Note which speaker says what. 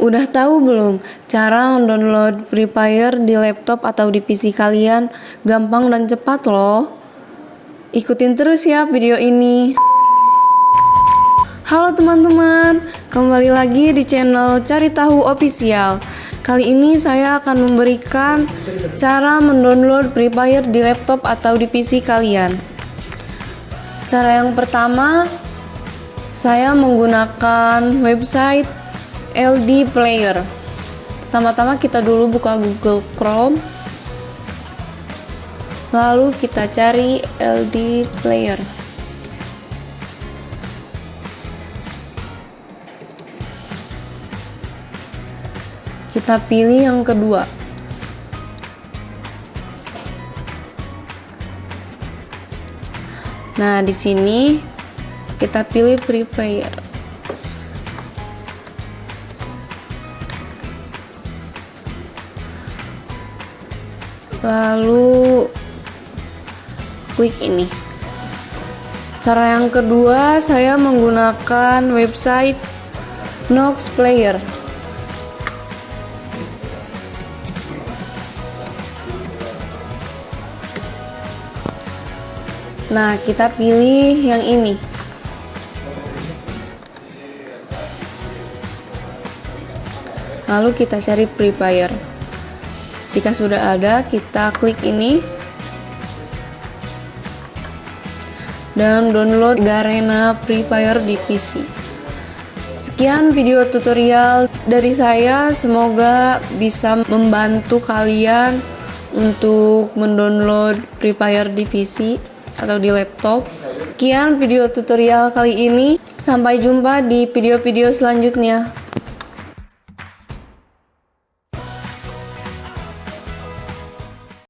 Speaker 1: Udah tahu belum cara mendownload Free Fire di laptop atau di PC kalian? Gampang dan cepat loh. Ikutin terus ya video ini. Halo teman-teman, kembali lagi di channel Cari Tahu Official. Kali ini saya akan memberikan cara mendownload Free Fire di laptop atau di PC kalian. Cara yang pertama, saya menggunakan website LD Player. Pertama-tama kita dulu buka Google Chrome. Lalu kita cari LD Player. Kita pilih yang kedua. Nah, di sini kita pilih Free lalu klik ini cara yang kedua saya menggunakan website Nox Player Nah, kita pilih yang ini. Lalu kita cari Free Fire. Jika sudah ada, kita klik ini dan download Garena Free Fire di PC. Sekian video tutorial dari saya, semoga bisa membantu kalian untuk mendownload Free Fire di PC atau di laptop. Sekian video tutorial kali ini, sampai jumpa di video-video selanjutnya.